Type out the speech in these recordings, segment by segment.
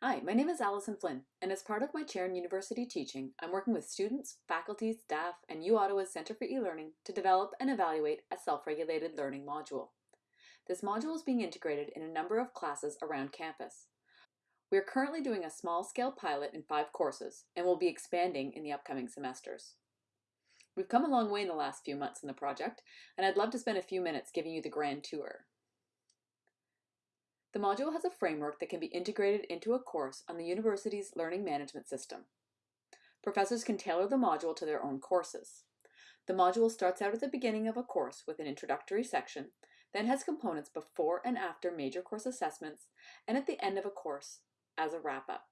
Hi, my name is Alison Flynn, and as part of my chair in university teaching, I'm working with students, faculty, staff, and UOttawa's Centre for E-Learning to develop and evaluate a self-regulated learning module. This module is being integrated in a number of classes around campus. We are currently doing a small-scale pilot in five courses, and will be expanding in the upcoming semesters. We've come a long way in the last few months in the project, and I'd love to spend a few minutes giving you the grand tour. The module has a framework that can be integrated into a course on the university's learning management system. Professors can tailor the module to their own courses. The module starts out at the beginning of a course with an introductory section, then has components before and after major course assessments, and at the end of a course as a wrap-up.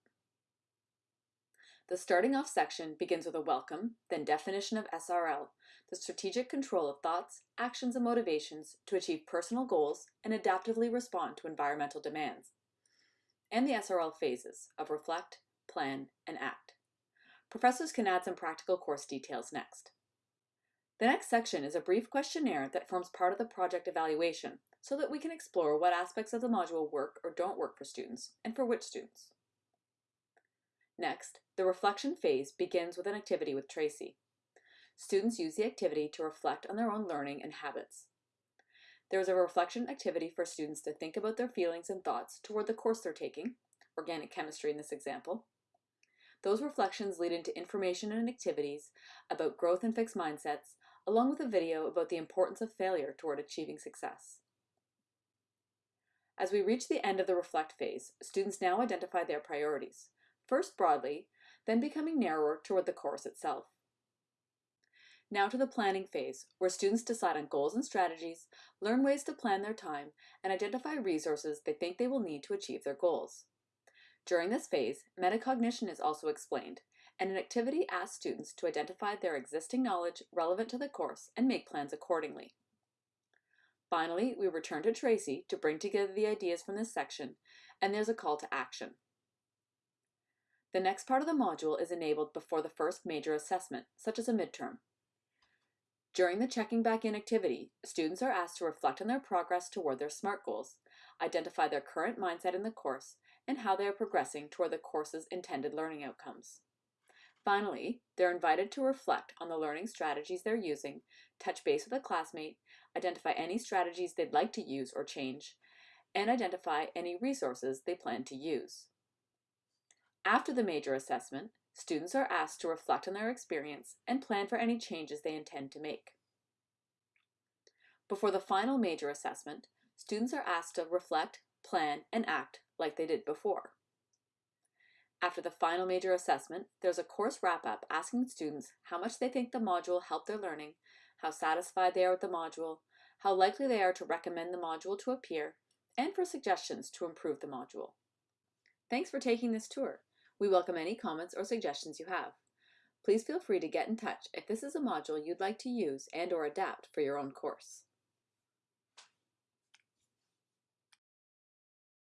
The starting off section begins with a welcome, then definition of SRL, the strategic control of thoughts, actions, and motivations to achieve personal goals and adaptively respond to environmental demands, and the SRL phases of reflect, plan, and act. Professors can add some practical course details next. The next section is a brief questionnaire that forms part of the project evaluation so that we can explore what aspects of the module work or don't work for students and for which students. Next, the reflection phase begins with an activity with Tracy. Students use the activity to reflect on their own learning and habits. There is a reflection activity for students to think about their feelings and thoughts toward the course they're taking, organic chemistry in this example. Those reflections lead into information and activities about growth and fixed mindsets, along with a video about the importance of failure toward achieving success. As we reach the end of the reflect phase, students now identify their priorities first broadly, then becoming narrower toward the course itself. Now to the planning phase, where students decide on goals and strategies, learn ways to plan their time, and identify resources they think they will need to achieve their goals. During this phase, metacognition is also explained, and an activity asks students to identify their existing knowledge relevant to the course and make plans accordingly. Finally, we return to Tracy to bring together the ideas from this section, and there's a call to action. The next part of the module is enabled before the first major assessment, such as a midterm. During the checking back in activity, students are asked to reflect on their progress toward their SMART goals, identify their current mindset in the course, and how they are progressing toward the course's intended learning outcomes. Finally, they're invited to reflect on the learning strategies they're using, touch base with a classmate, identify any strategies they'd like to use or change, and identify any resources they plan to use. After the major assessment, students are asked to reflect on their experience and plan for any changes they intend to make. Before the final major assessment, students are asked to reflect, plan, and act like they did before. After the final major assessment, there's a course wrap-up asking students how much they think the module helped their learning, how satisfied they are with the module, how likely they are to recommend the module to a peer, and for suggestions to improve the module. Thanks for taking this tour. We welcome any comments or suggestions you have. Please feel free to get in touch if this is a module you'd like to use and or adapt for your own course.